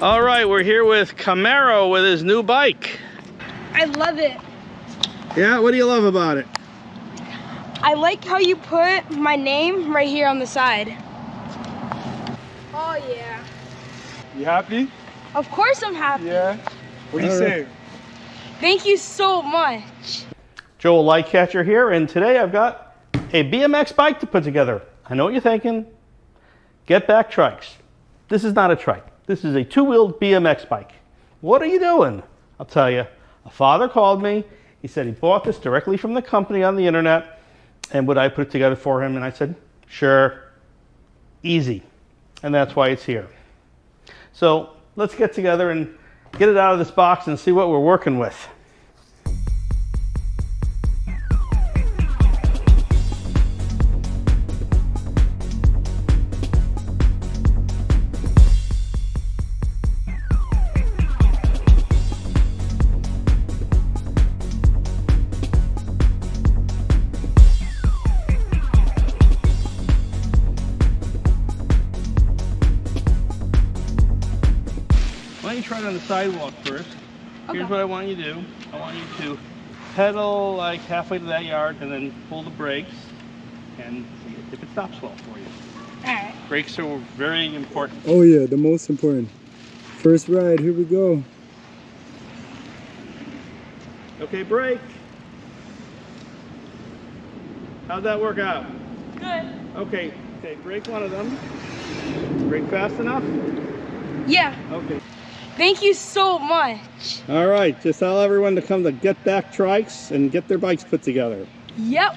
All right, we're here with Camaro with his new bike. I love it. Yeah, what do you love about it? I like how you put my name right here on the side. Oh yeah. You happy? Of course I'm happy. Yeah. What do you All say? Thank you so much. Joel Lightcatcher here, and today I've got a BMX bike to put together. I know what you're thinking. Get back trikes. This is not a trike. This is a two-wheeled BMX bike. What are you doing? I'll tell you. A father called me. He said he bought this directly from the company on the internet, and would I put it together for him? And I said, sure. Easy. And that's why it's here. So let's get together and get it out of this box and see what we're working with. Why don't you try it on the sidewalk first? Here's what I want you to do. I want you to pedal like halfway to that yard and then pull the brakes and see if it stops well for you. Alright. Brakes are very important. Oh yeah, the most important. First ride, here we go. Okay, brake. How'd that work out? Good. Okay, okay, brake one of them. Brake fast enough? Yeah. Okay. Thank you so much. All right, just tell everyone to come to Get Back Trikes and get their bikes put together. Yep.